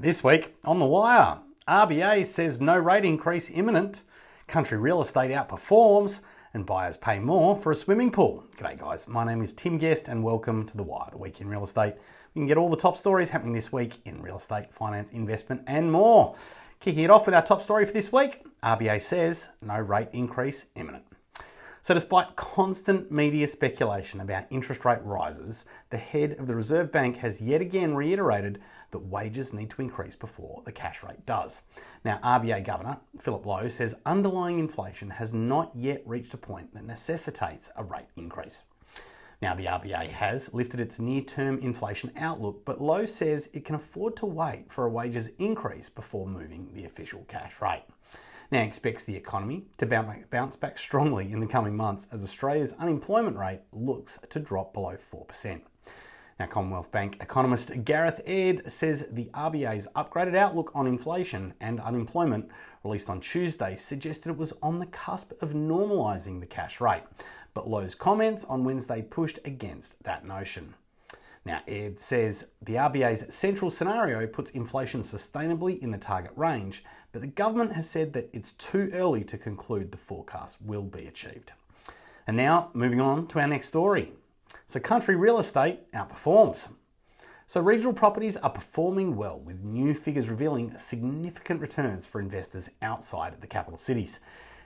This week on The Wire, RBA says no rate increase imminent, country real estate outperforms, and buyers pay more for a swimming pool. G'day guys, my name is Tim Guest and welcome to The Wire, the week in real estate. We can get all the top stories happening this week in real estate, finance, investment, and more. Kicking it off with our top story for this week, RBA says no rate increase imminent. So, despite constant media speculation about interest rate rises, the head of the Reserve Bank has yet again reiterated that wages need to increase before the cash rate does. Now, RBA Governor Philip Lowe says underlying inflation has not yet reached a point that necessitates a rate increase. Now, the RBA has lifted its near term inflation outlook, but Lowe says it can afford to wait for a wages increase before moving the official cash rate. Now expects the economy to bounce back strongly in the coming months as Australia's unemployment rate looks to drop below 4%. Now, Commonwealth Bank economist Gareth Aird says the RBA's upgraded outlook on inflation and unemployment, released on Tuesday, suggested it was on the cusp of normalising the cash rate. But Lowe's comments on Wednesday pushed against that notion. Now, Aird says the RBA's central scenario puts inflation sustainably in the target range, but the government has said that it's too early to conclude the forecast will be achieved. And now, moving on to our next story. So, country real estate outperforms. So, regional properties are performing well, with new figures revealing significant returns for investors outside the capital cities.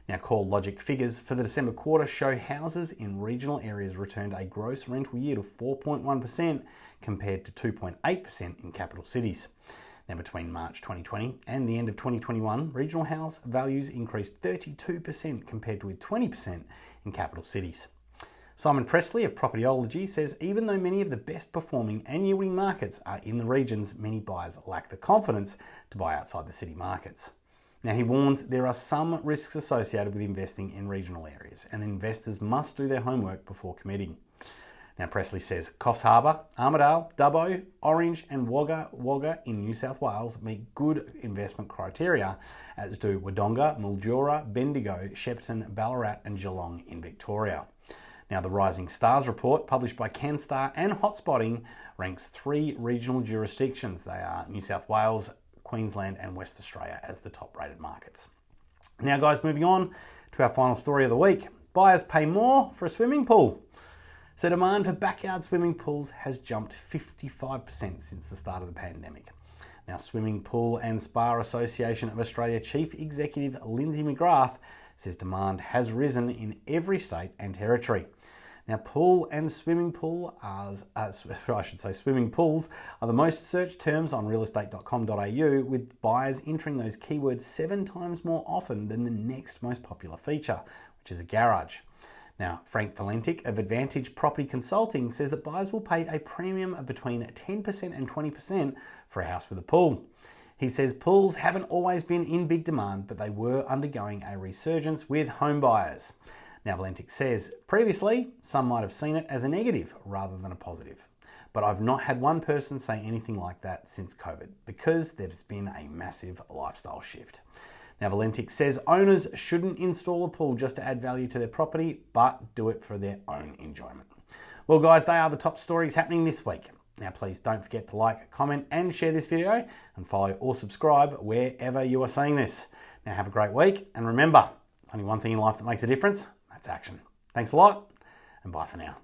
Now, CoreLogic figures for the December quarter show houses in regional areas returned a gross rental yield of 4.1% compared to 2.8% in capital cities. Now, between March 2020 and the end of 2021, regional house values increased 32% compared with 20% in capital cities. Simon Pressley of Propertyology says even though many of the best performing and yielding markets are in the regions, many buyers lack the confidence to buy outside the city markets. Now, he warns there are some risks associated with investing in regional areas, and investors must do their homework before committing. Now, Pressley says Coffs Harbour, Armidale, Dubbo, Orange, and Wagga Wagga in New South Wales meet good investment criteria, as do Wodonga, Mildura, Bendigo, Shepparton, Ballarat, and Geelong in Victoria. Now, the Rising Stars report, published by CanStar and Hotspotting, ranks three regional jurisdictions. They are New South Wales, Queensland, and West Australia as the top rated markets. Now, guys, moving on to our final story of the week buyers pay more for a swimming pool. So, demand for backyard swimming pools has jumped 55% since the start of the pandemic. Now, Swimming Pool and Spa Association of Australia Chief Executive Lindsay McGrath says demand has risen in every state and territory. Now, pool and swimming pool are, uh, I should say, swimming pools are the most searched terms on realestate.com.au, with buyers entering those keywords seven times more often than the next most popular feature, which is a garage. Now, Frank Valentic of Advantage Property Consulting says that buyers will pay a premium of between 10% and 20% for a house with a pool. He says pools haven't always been in big demand, but they were undergoing a resurgence with home buyers. Now, Valentic says previously some might have seen it as a negative rather than a positive, but I've not had one person say anything like that since COVID because there's been a massive lifestyle shift. Now, Valentic says owners shouldn't install a pool just to add value to their property, but do it for their own enjoyment. Well, guys, they are the top stories happening this week. Now, please don't forget to like, comment, and share this video, and follow or subscribe wherever you are seeing this. Now, have a great week, and remember, there's only one thing in life that makes a difference action. Thanks a lot, and bye for now.